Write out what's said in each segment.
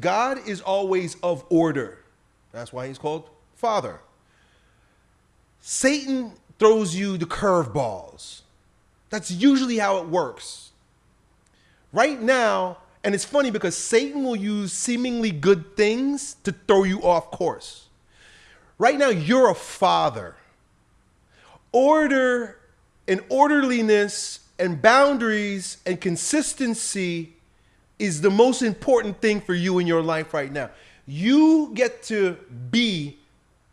God is always of order. That's why he's called Father. Satan throws you the curveballs. That's usually how it works. Right now, and it's funny because Satan will use seemingly good things to throw you off course. Right now, you're a father. Order and orderliness and boundaries and consistency is the most important thing for you in your life right now. You get to be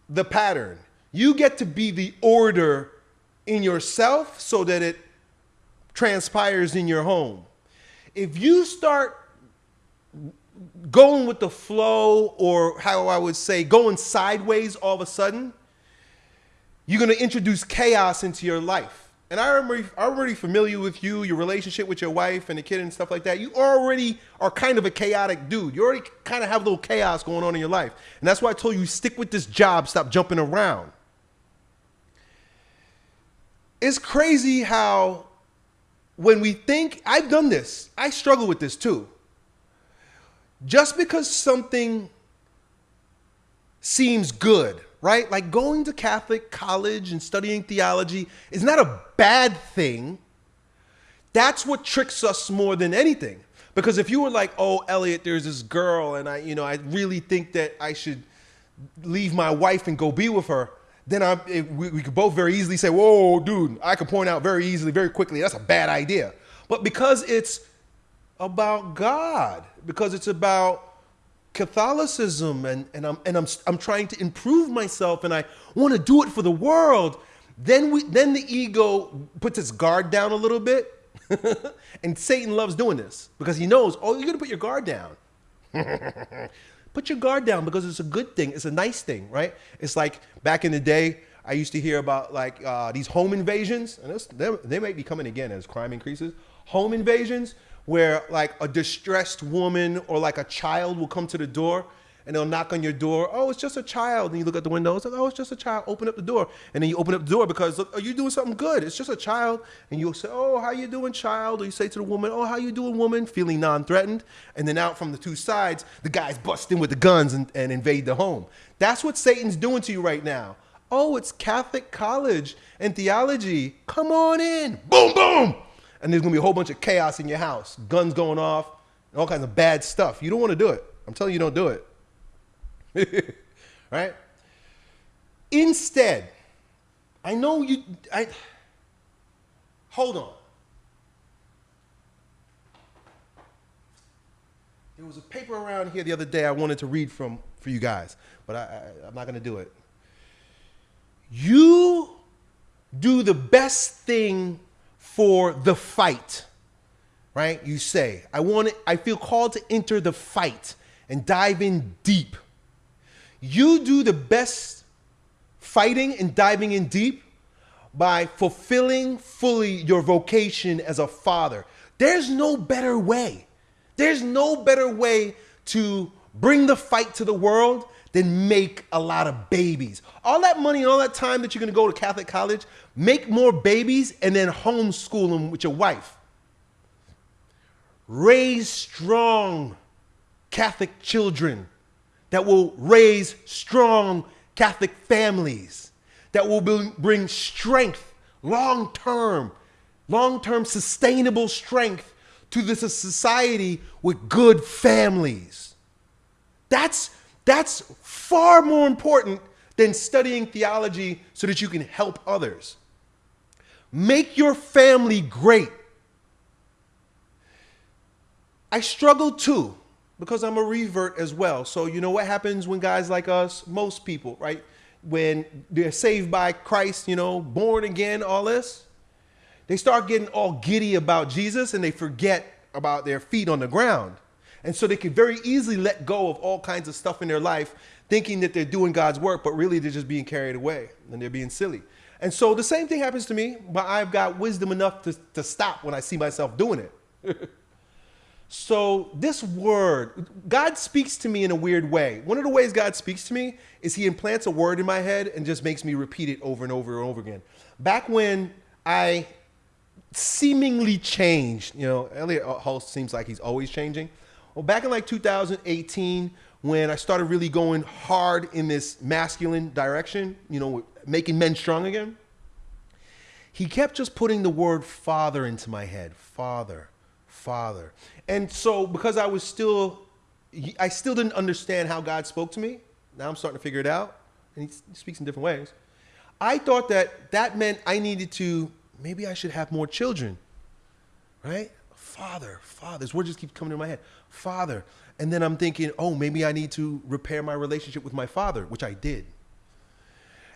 the pattern. You get to be the order in yourself so that it transpires in your home. If you start going with the flow, or how I would say, going sideways all of a sudden, you're going to introduce chaos into your life. And I'm already familiar with you, your relationship with your wife and the kid and stuff like that. You already are kind of a chaotic dude. You already kind of have a little chaos going on in your life. And that's why I told you, stick with this job, stop jumping around. It's crazy how when we think, I've done this, I struggle with this too. Just because something seems good, right? Like going to Catholic college and studying theology is not a bad thing. That's what tricks us more than anything. Because if you were like, oh, Elliot, there's this girl, and I, you know, I really think that I should leave my wife and go be with her, then I, it, eh, we, we could both very easily say, whoa, dude, I could point out very easily, very quickly, that's a bad idea. But because it's about God, because it's about Catholicism and, and, I'm, and I'm, I'm trying to improve myself and I want to do it for the world, then, we, then the ego puts its guard down a little bit. and Satan loves doing this because he knows, oh, you're going to put your guard down. put your guard down because it's a good thing. It's a nice thing, right? It's like back in the day, I used to hear about like uh, these home invasions, and they, they might be coming again as crime increases. Home invasions where like a distressed woman or like a child will come to the door and they'll knock on your door. Oh, it's just a child. And you look at the window. It's like, oh, it's just a child. Open up the door. And then you open up the door because, look, are you doing something good? It's just a child. And you'll say, oh, how you doing, child? Or you say to the woman, oh, how you doing, woman? Feeling non-threatened. And then out from the two sides, the guys bust in with the guns and, and invade the home. That's what Satan's doing to you right now. Oh, it's Catholic college and theology. Come on in. Boom, boom and there's gonna be a whole bunch of chaos in your house, guns going off, and all kinds of bad stuff. You don't want to do it. I'm telling you, don't do it. right? Instead, I know you. I hold on. There was a paper around here the other day I wanted to read from for you guys, but I, I, I'm not to do it. You do the best thing for the fight, right? You say, I want it, I feel called to enter the fight and dive in deep. You do the best fighting and diving in deep by fulfilling fully your vocation as a father. There's no better way. There's no better way to bring the fight to the world than make a lot of babies. All that money, and all that time that you're gonna go to Catholic college, make more babies and then homeschool them with your wife. Raise strong Catholic children that will raise strong Catholic families, that will bring strength, long term, long term sustainable strength to this society with good families. That's that's far more important than studying theology so that you can help others. Make your family great. I struggle too because I'm a revert as well. So, you know what happens when guys like us, most people, right? When they're saved by Christ, you know, born again, all this, they start getting all giddy about Jesus and they forget about their feet on the ground. And so they can very easily let go of all kinds of stuff in their life, thinking that they're doing God's work, but really they're just being carried away and they're being silly. And so the same thing happens to me, but I've got wisdom enough to, to stop when I see myself doing it. so this word, God speaks to me in a weird way. One of the ways God speaks to me is he implants a word in my head and just makes me repeat it over and over and over again. Back when I seemingly changed, you know, Elliot Hulse seems like he's always changing. Well, back in like 2018, when I started really going hard in this masculine direction, you know, making men strong again, he kept just putting the word father into my head. Father, father. And so because I was still, I still didn't understand how God spoke to me. Now I'm starting to figure it out. And he speaks in different ways. I thought that that meant I needed to, maybe I should have more children, right? Father, father. This word just keeps coming to my head. Father. And then I'm thinking, oh, maybe I need to repair my relationship with my father, which I did.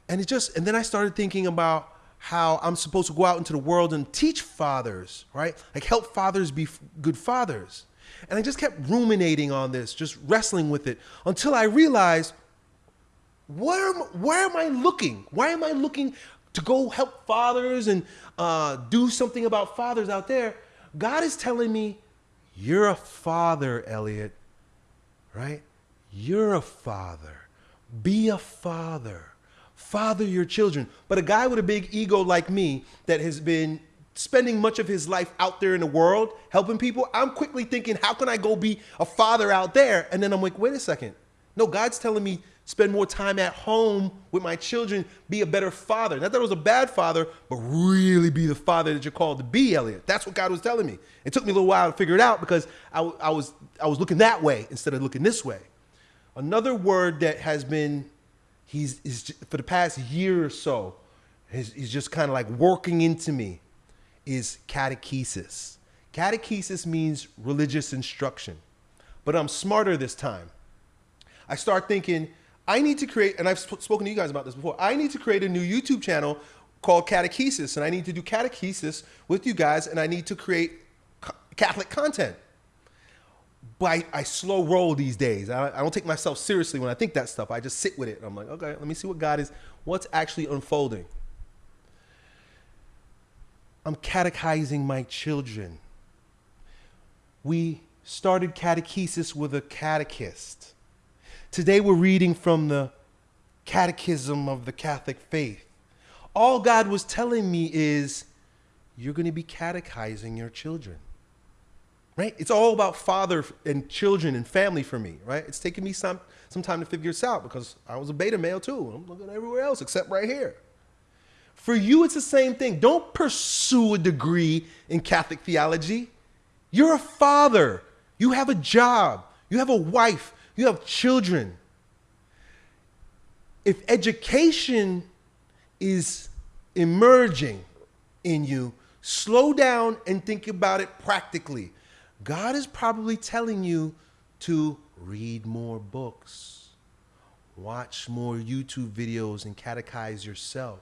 And it just, and then I started thinking about how I'm supposed to go out into the world and teach fathers, right? Like help fathers be good fathers. And I just kept ruminating on this, just wrestling with it until I realized where am, where am I looking? Why am I looking to go help fathers and uh, do something about fathers out there? God is telling me, you're a father, Elliot, right? You're a father. Be a father. Father your children. But a guy with a big ego like me that has been spending much of his life out there in the world helping people, I'm quickly thinking, how can I go be a father out there? And then I'm like, wait a second. No, God's telling me spend more time at home with my children, be a better father. Not that I was a bad father, but really be the father that you're called to be, Elliot. That's what God was telling me. It took me a little while to figure it out because I, I was, I was looking that way instead of looking this way. Another word that has been he's, for the past year or so, he's, he's just kind of like working into me is catechesis. Catechesis means religious instruction, but I'm smarter this time. I start thinking, I need to create, and I've sp spoken to you guys about this before, I need to create a new YouTube channel called Catechesis, and I need to do catechesis with you guys, and I need to create Catholic content but I, I, slow roll these days. I, I, don't take myself seriously when I think that stuff. I just sit with it. I'm like, okay, let me see what God is, what's actually unfolding. I'm catechizing my children. We started catechesis with a catechist. Today we're reading from the Catechism of the Catholic Faith. All God was telling me is, you're going to be catechizing your children right? It's all about father and children and family for me, right? It's taken me some, some time to figure this out because I was a beta male too. I'm looking everywhere else except right here. For you, it's the same thing. Don't pursue a degree in Catholic theology. You're a father. You have a job. You have a wife. You have children. If education is emerging in you, slow down and think about it practically. God is probably telling you to read more books, watch more YouTube videos and catechize yourself.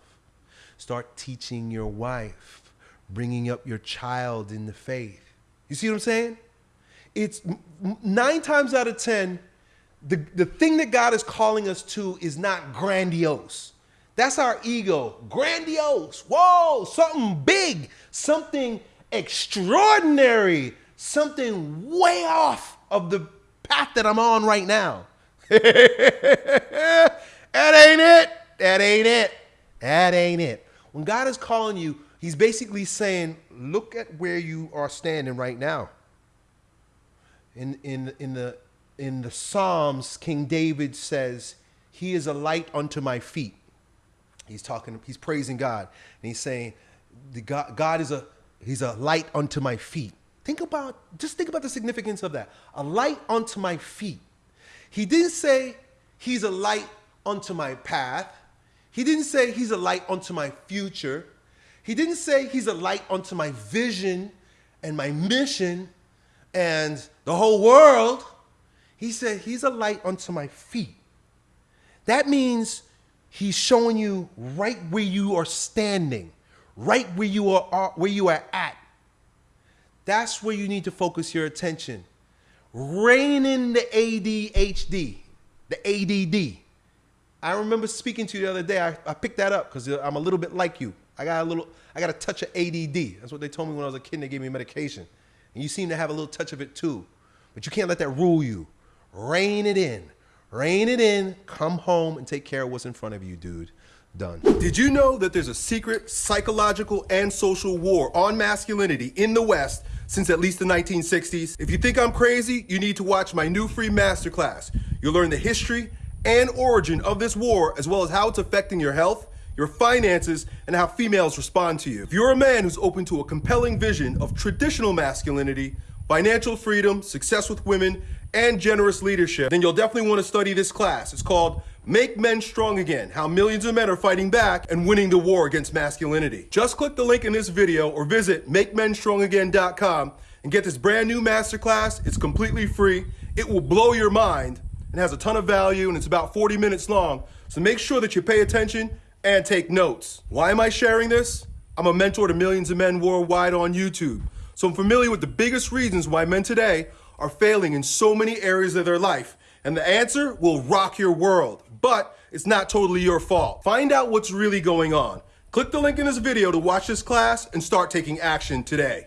Start teaching your wife, bringing up your child in the faith. You see what I'm saying? It's nine times out of 10, the, the thing that God is calling us to is not grandiose. That's our ego. Grandiose. Whoa, something big, something extraordinary something way off of the path that I'm on right now. that ain't it. That ain't it. That ain't it. When God is calling you, he's basically saying, look at where you are standing right now. In, in, in, the, in the Psalms, King David says, he is a light unto my feet. He's talking, he's praising God. And he's saying, the God, God is a, he's a light unto my feet. Think about, just think about the significance of that. A light unto my feet. He didn't say he's a light unto my path. He didn't say he's a light unto my future. He didn't say he's a light unto my vision and my mission and the whole world. He said he's a light unto my feet. That means he's showing you right where you are standing, right where you are, where you are at that's where you need to focus your attention. Rein in the ADHD, the ADD. I remember speaking to you the other day. I, I picked that up because I'm a little bit like you. I got a little, I got a touch of ADD. That's what they told me when I was a kid. They gave me medication. And you seem to have a little touch of it too. But you can't let that rule you. Rein it in. Rein it in. Come home and take care of what's in front of you, dude. Done. Did you know that there's a secret psychological and social war on masculinity in the West since at least the 1960s. If you think I'm crazy, you need to watch my new free masterclass. You'll learn the history and origin of this war, as well as how it's affecting your health, your finances, and how females respond to you. If you're a man who's open to a compelling vision of traditional masculinity, financial freedom, success with women, and generous leadership, then you'll definitely want to study this class. It's called Make Men Strong Again, How Millions of Men Are Fighting Back and Winning the War Against Masculinity. Just click the link in this video or visit MakeMenStrongAgain.com and get this brand new masterclass. It's completely free. It will blow your mind and has a ton of value and it's about 40 minutes long. So make sure that you pay attention and take notes. Why am I sharing this? I'm a mentor to millions of men worldwide on YouTube. So I'm familiar with the biggest reasons why men today are failing in so many areas of their life. And the answer will rock your world, but it's not totally your fault. Find out what's really going on. Click the link in this video to watch this class and start taking action today.